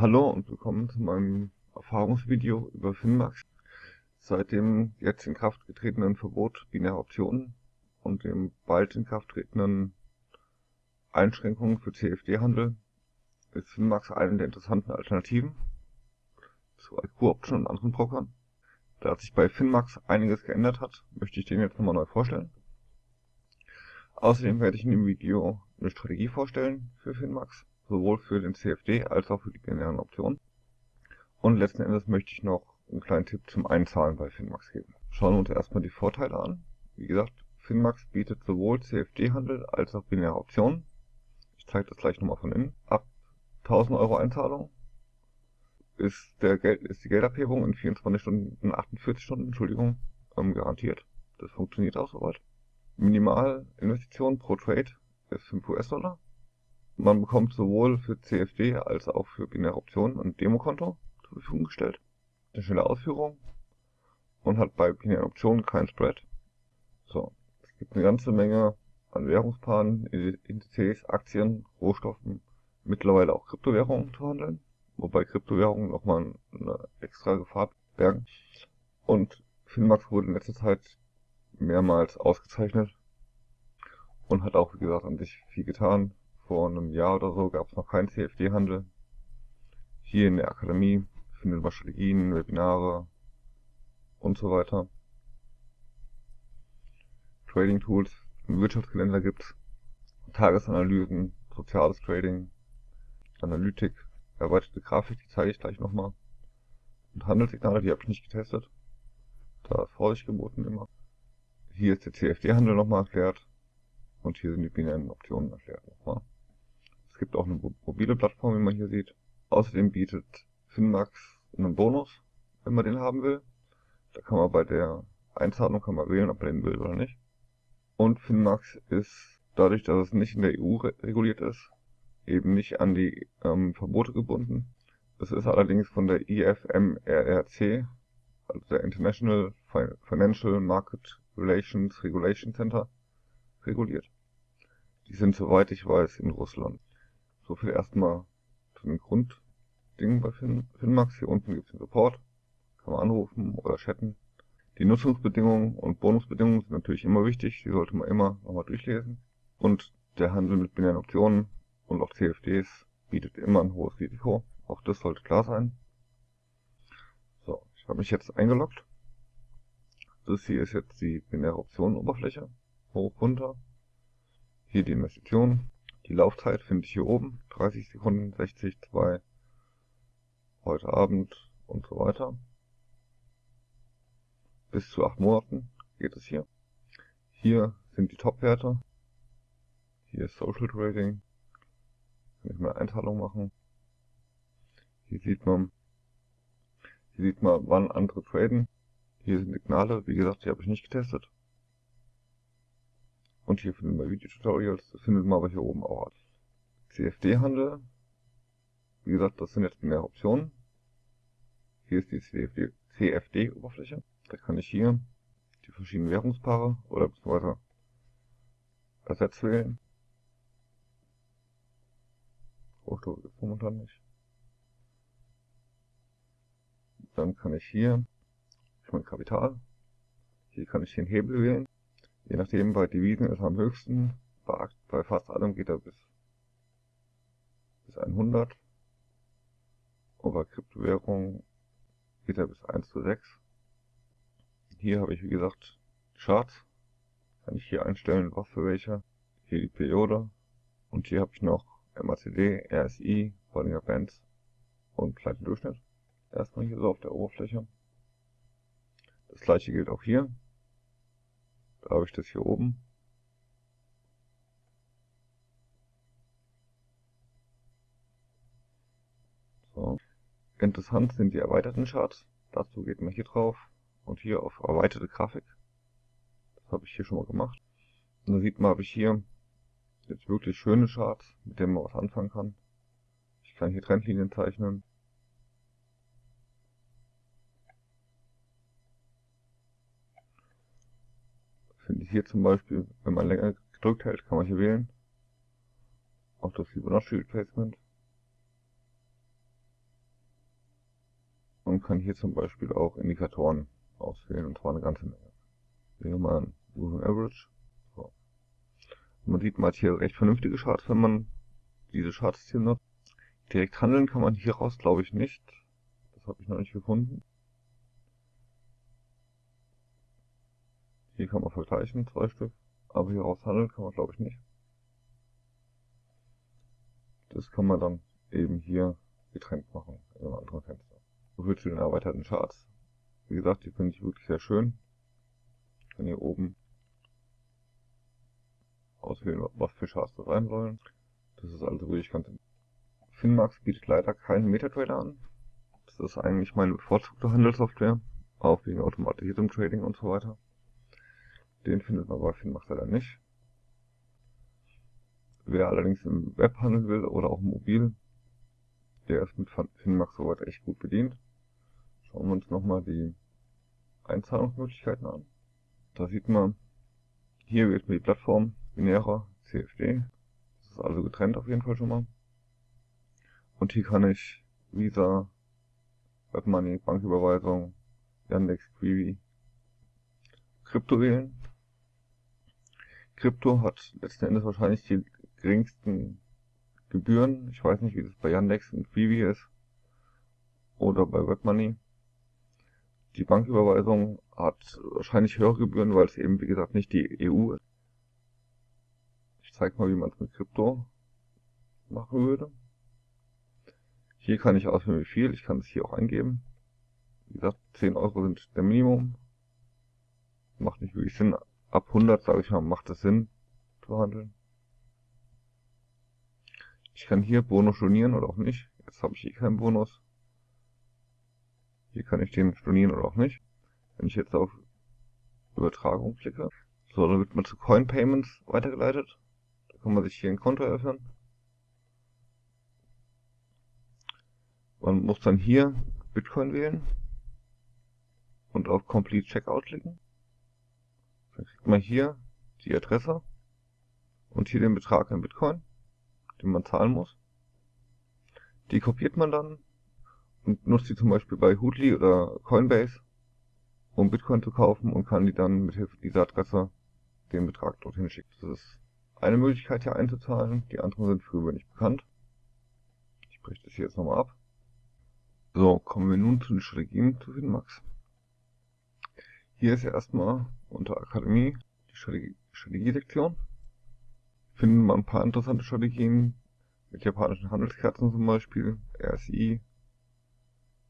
Hallo und willkommen zu meinem Erfahrungsvideo über Finmax. Seit dem jetzt in Kraft getretenen Verbot binärer Optionen und dem bald in Kraft tretenden Einschränkungen für CFD-Handel ist Finmax eine der interessanten Alternativen zu IQ-Option und anderen Brokern. Da sich bei Finmax einiges geändert hat, möchte ich den jetzt nochmal neu vorstellen. Außerdem werde ich in dem Video eine Strategie vorstellen für Finmax sowohl für den CFD als auch für die binären Optionen. Und letzten Endes möchte ich noch einen kleinen Tipp zum Einzahlen bei Finmax geben. Schauen wir uns erstmal die Vorteile an. Wie gesagt, Finmax bietet sowohl CFD-Handel als auch binäre Optionen. Ich zeige das gleich nochmal von innen. Ab 1000 Euro Einzahlung ist, der Geld, ist die Geldabhebung in 24 Stunden, 48 Stunden, Entschuldigung, ähm, garantiert. Das funktioniert auch soweit. Minimalinvestition pro Trade ist 5 US-Dollar. Man bekommt sowohl für CFD als auch für binäre Optionen ein Demokonto zur Verfügung gestellt, eine schnelle Ausführung. Und hat bei binären Optionen keinen Spread. So, es gibt eine ganze Menge an Währungspaaren, Indizes, Aktien, Rohstoffen, mittlerweile auch Kryptowährungen zu handeln, wobei Kryptowährungen nochmal eine extra Gefahr bergen. Und Finmax wurde in letzter Zeit mehrmals ausgezeichnet. Und hat auch, wie gesagt, an sich viel getan vor einem Jahr oder so gab es noch keinen CFD-Handel. Hier in der Akademie findet man Strategien, Webinare und so weiter. Trading Tools, Wirtschaftskalender gibt's, Tagesanalysen, soziales Trading, Analytik, erweiterte Grafik, die zeige ich gleich nochmal. Und Handelssignale, die habe ich nicht getestet. Da ist Vorsicht geboten immer. Hier ist der CFD-Handel nochmal erklärt. Und hier sind die binären Optionen erklärt nochmal. Es gibt auch eine mobile Plattform, wie man hier sieht. Außerdem bietet Finmax einen Bonus, wenn man den haben will. Da kann man bei der Einzahlung kann man wählen, ob man den will oder nicht. Und Finmax ist dadurch, dass es nicht in der EU reguliert ist, eben nicht an die ähm, Verbote gebunden. Es ist allerdings von der IFMRRC, also der International Financial Market Relations Regulation Center, reguliert. Die sind, soweit ich weiß, in Russland. So viel erstmal zu den Grunddingen bei fin Finmax. Hier unten gibt es den Support. Kann man anrufen oder chatten. Die Nutzungsbedingungen und Bonusbedingungen sind natürlich immer wichtig. Die sollte man immer nochmal durchlesen. Und der Handel mit binären Optionen und auch CFDs bietet immer ein hohes Risiko. Auch das sollte klar sein. So, ich habe mich jetzt eingeloggt. Das hier ist jetzt die binäre Optionenoberfläche. Hoch, runter. Hier die Investition. Die Laufzeit finde ich hier oben, 30 Sekunden, 60, 2, heute Abend und so weiter. Bis zu 8 Monaten geht es hier. Hier sind die Top-Werte. Hier ist Social Trading. Kann ich mal Einteilung machen. Hier sieht man, hier sieht man, wann andere traden. Hier sind Signale, wie gesagt, die habe ich nicht getestet. Und hier finden wir Videotutorials, das findet man aber hier oben auch als CFD-Handel. Wie gesagt, das sind jetzt mehr Optionen. Hier ist die CFD-Oberfläche. Da kann ich hier die verschiedenen Währungspaare oder beziehungsweise Ersatz wählen. Es momentan nicht. Dann kann ich hier, ich mein Kapital, hier kann ich den Hebel wählen. Je nachdem, bei Devisen ist er am höchsten. Bei, fast allem geht er bis, bis 100. Und bei Kryptowährungen geht er bis 1 zu 6. Hier habe ich, wie gesagt, Charts. Kann ich hier einstellen, was für welche. Hier die Periode. Und hier habe ich noch MACD, RSI, Bollinger Bands und kleinen Durchschnitt. Erstmal hier so auf der Oberfläche. Das gleiche gilt auch hier. Habe ich das hier oben. So. Interessant sind die erweiterten Charts. Dazu geht man hier drauf und hier auf erweiterte Grafik. Das habe ich hier schon mal gemacht. Und da sieht man, habe ich hier jetzt wirklich schöne Charts, mit denen man was anfangen kann. Ich kann hier Trendlinien zeichnen. Hier zum Beispiel, wenn man länger gedrückt hält, kann man hier wählen. Auch das Fibonacci Replacement. und kann hier zum Beispiel auch Indikatoren auswählen, und zwar eine ganze Menge. Nehmen wir mal ein Moving Average. So. Man sieht, man hat hier recht vernünftige Charts, wenn man diese Charts hier nutzt. Direkt handeln kann man hier raus, glaube ich, nicht. Das habe ich noch nicht gefunden. Hier kann man vergleichen, zwei Stück. Aber hier raus handeln kann man, glaube ich, nicht. Das kann man dann eben hier getrennt machen, in einem anderen Fenster. So viel zu den erweiterten Charts. Wie gesagt, die finde ich wirklich sehr schön. Ich kann hier oben auswählen, was für Charts das sein sollen. Das ist also wirklich ganz... Finmax bietet leider keinen Metatrader an. Das ist eigentlich meine bevorzugte Handelssoftware, auch wegen automatisiertem Trading und so weiter. Den findet man bei Finmax leider nicht. Wer allerdings im Web handeln will oder auch mobil, der ist mit Finmax soweit echt gut bedient. Schauen wir uns nochmal die Einzahlungsmöglichkeiten an. Da sieht man, hier wählt man die Plattform binärer CFD. Das ist also getrennt auf jeden Fall schon mal. Und hier kann ich Visa, WebMoney, Banküberweisung, Yandex, Quibi, Krypto wählen. Krypto hat letzten Endes wahrscheinlich die geringsten Gebühren. Ich weiß nicht, wie das bei Yandex und Quibi ist. Oder bei WebMoney. Die Banküberweisung hat wahrscheinlich höhere Gebühren, weil es eben, wie gesagt, nicht die EU ist. Ich zeige mal, wie man es mit Krypto machen würde. Hier kann ich auswählen, wie viel. Ich kann es hier auch eingeben. Wie gesagt, 10 Euro sind der Minimum. Macht nicht wirklich Sinn. Ab 100, sage ich mal, macht es Sinn zu handeln. Ich kann hier Bonus stornieren oder auch nicht. Jetzt habe ich hier keinen Bonus. Hier kann ich den stornieren oder auch nicht. Wenn ich jetzt auf Übertragung klicke, so, dann wird man zu Coin Payments weitergeleitet. Da kann man sich hier ein Konto eröffnen. Man muss dann hier Bitcoin wählen und auf Complete Checkout klicken. Dann kriegt man hier die Adresse und hier den Betrag in Bitcoin den man zahlen muss. Die kopiert man dann und nutzt die zum Beispiel bei Hoodly oder Coinbase, um Bitcoin zu kaufen und kann die dann mit Hilfe dieser Adresse den Betrag dorthin schicken. Das ist eine Möglichkeit hier einzuzahlen, die anderen sind für gewöhnlich bekannt. Ich breche das hier jetzt nochmal ab. So, kommen wir nun zu den Strategien zu Finmax. Hier ist ja erstmal unter Akademie die Strategie-Sektion finden wir ein paar interessante Strategien mit japanischen Handelskerzen zum Beispiel, RSI,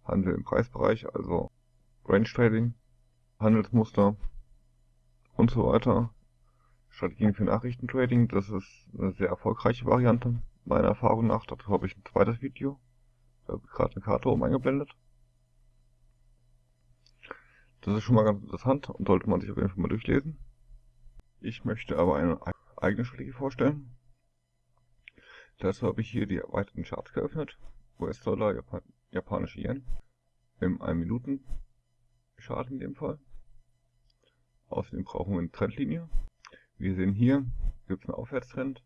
Handel im Preisbereich, also Range Trading, Handelsmuster und so weiter. Strategien für Nachrichtentrading, das ist eine sehr erfolgreiche Variante, meiner Erfahrung nach. Dazu habe ich ein zweites Video. Da habe ich gerade eine Karte oben eingeblendet. Das ist schon mal ganz interessant und sollte man sich auf jeden Fall mal durchlesen. Ich möchte aber eine eigene Strategie vorstellen. Dazu habe ich hier die erweiterten Charts geöffnet. US-Dollar, Japan japanische Yen. Im 1 Minuten Chart in dem Fall. Außerdem brauchen wir eine Trendlinie. Wir sehen hier, gibt es einen Aufwärtstrend.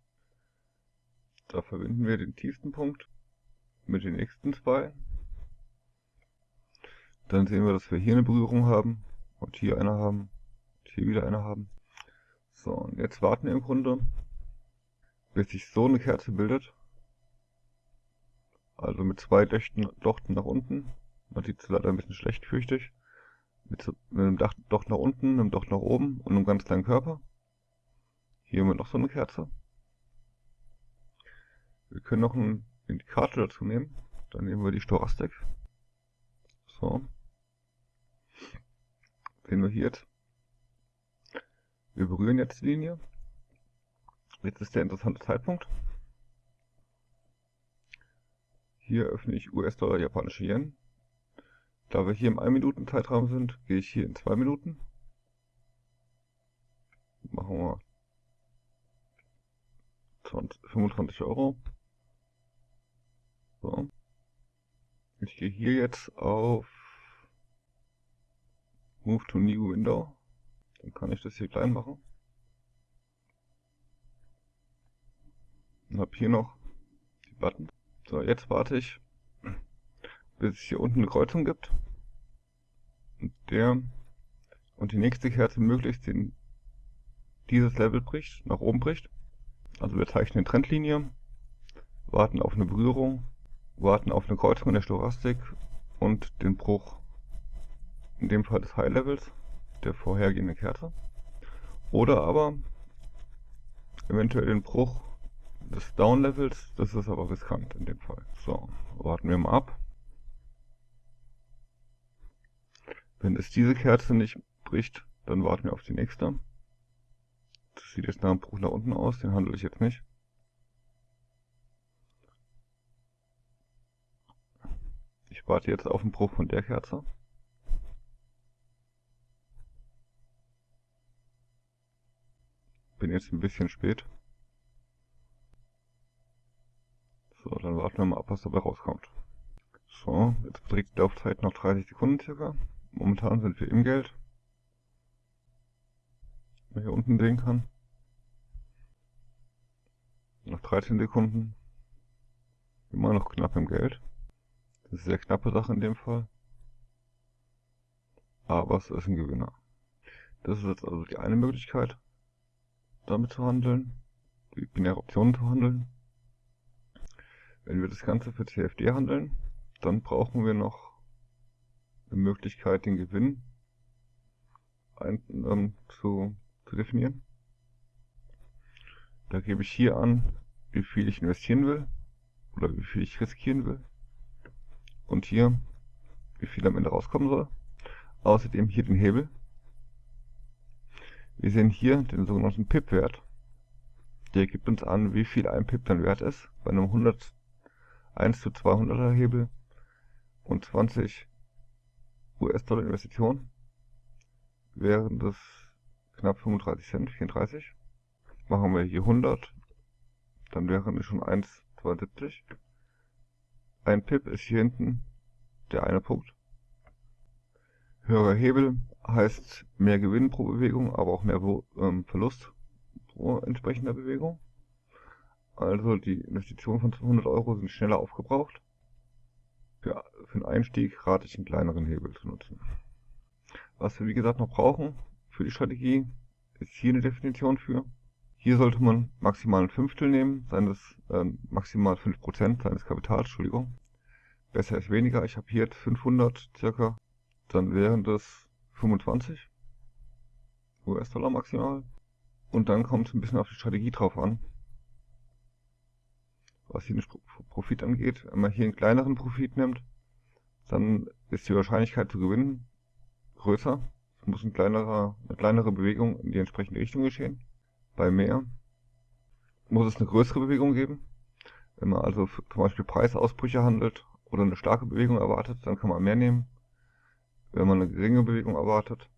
Da verbinden wir den tiefsten Punkt mit den nächsten zwei. Dann sehen wir, dass wir hier eine Berührung haben und hier eine haben und hier wieder eine haben. So, und jetzt warten wir im Grunde, bis sich so eine Kerze bildet. Also mit zwei Dächten, Dochten nach unten. Man sieht es leider ein bisschen schlecht, fürchte. Mit, mit einem Docht nach unten, einem Docht nach oben und einem ganz kleinen Körper. Hier haben wir noch so eine Kerze. Wir können noch einen Indikator dazu nehmen. Dann nehmen wir die Stochastik. So. Sehen wir hier jetzt. Wir berühren jetzt die Linie. Jetzt ist der interessante Zeitpunkt. Hier öffne ich US-Dollar, japanische Yen. Da wir hier im 1 Minuten Zeitraum sind, gehe ich hier in 2 Minuten. Machen wir 20, 25 Euro. So. Ich gehe hier jetzt auf Move to New Window. Dann kann ich das hier klein machen. Und habe hier noch die Button. So, jetzt warte ich, bis es hier unten eine Kreuzung gibt. und der und die nächste Kerze möglichst in dieses Level bricht, nach oben bricht. Also wir zeichnen eine Trendlinie, warten auf eine Berührung, warten auf eine Kreuzung in der Stochastik und den Bruch, in dem Fall des High Levels, der vorhergehenden Kerze. Oder aber eventuell den Bruch des Down Levels, das ist aber riskant in dem Fall. So, warten wir mal ab. Wenn es diese Kerze nicht bricht, dann warten wir auf die nächste. Das sieht jetzt nach einem Bruch nach unten aus, den handle ich jetzt nicht. Ich warte jetzt auf den Bruch von der Kerze. Bin jetzt ein bisschen spät. So, dann warten wir mal ab, was dabei rauskommt. So, jetzt beträgt die Laufzeit noch 30 Sekunden circa. Momentan sind wir im Geld. Man hier unten sehen kann. Noch 13 Sekunden. Immer noch knapp im Geld. Das ist eine sehr knappe Sache in dem Fall. Aber es ist ein Gewinner. Das ist jetzt also die eine Möglichkeit, damit zu handeln, die binäre Optionen zu handeln. Wenn wir das Ganze für CFD handeln, dann brauchen wir noch eine Möglichkeit, den Gewinn ein, ähm, zu, zu definieren. Da gebe ich hier an, wie viel ich investieren will oder wie viel ich riskieren will. Und hier, wie viel am Ende rauskommen soll. Außerdem hier den Hebel. Wir sehen hier den sogenannten PIP-Wert. Der gibt uns an, wie viel ein PIP dann wert ist. Bei einem 100 1 zu 200er Hebel und 20 US-Dollar Investition wären das knapp 35 Cent, 34. Machen wir hier 100, dann wären es schon 1,72. Ein Pip ist hier hinten der eine Punkt. Höherer Hebel heißt mehr Gewinn pro Bewegung, aber auch mehr ähm, Verlust pro entsprechender Bewegung. Also die Investitionen von 200 Euro sind schneller aufgebraucht. Für, für den Einstieg rate ich einen kleineren Hebel zu nutzen. Was wir wie gesagt noch brauchen für die Strategie, ist hier eine Definition für. Hier sollte man maximal ein Fünftel nehmen, seines äh, maximal 5% seines Kapitals, Entschuldigung. Besser ist weniger, ich habe hier jetzt 500 circa, dann wären das 25 US-Dollar maximal. Und dann kommt es ein bisschen auf die Strategie drauf an was hier den Profit angeht. Wenn man hier einen kleineren Profit nimmt, dann ist die Wahrscheinlichkeit zu gewinnen größer. Es muss ein kleinerer, eine kleinere Bewegung in die entsprechende Richtung geschehen. Bei mehr muss es eine größere Bewegung geben. Wenn man also zum Beispiel Preisausbrüche handelt oder eine starke Bewegung erwartet, dann kann man mehr nehmen. Wenn man eine geringe Bewegung erwartet,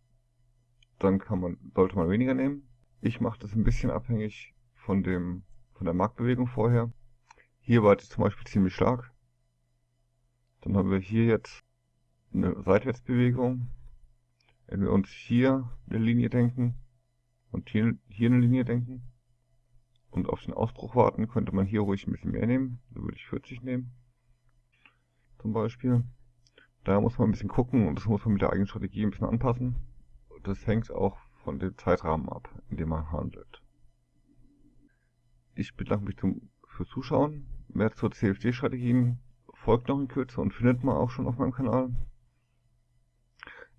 dann kann man, sollte man weniger nehmen. Ich mache das ein bisschen abhängig von dem, von der Marktbewegung vorher. Hier war die zum Beispiel ziemlich stark. Dann haben wir hier jetzt eine Seitwärtsbewegung. Wenn wir uns hier eine Linie denken und hier, hier eine Linie denken und auf den Ausbruch warten, könnte man hier ruhig ein bisschen mehr nehmen. Da würde ich 40 nehmen. Zum Beispiel. Da muss man ein bisschen gucken und das muss man mit der eigenen Strategie ein bisschen anpassen. Das hängt auch von dem Zeitrahmen ab, in dem man handelt. Ich bedanke mich zum, fürs Zuschauen. Mehr zur CFD-Strategien folgt noch in Kürze und findet man auch schon auf meinem Kanal.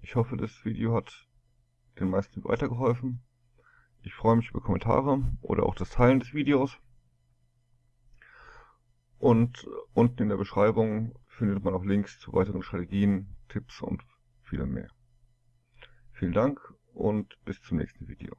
Ich hoffe, das Video hat den meisten weitergeholfen. Ich freue mich über Kommentare oder auch das Teilen des Videos. Und unten in der Beschreibung findet man auch Links zu weiteren Strategien, Tipps und vielem mehr. Vielen Dank und bis zum nächsten Video.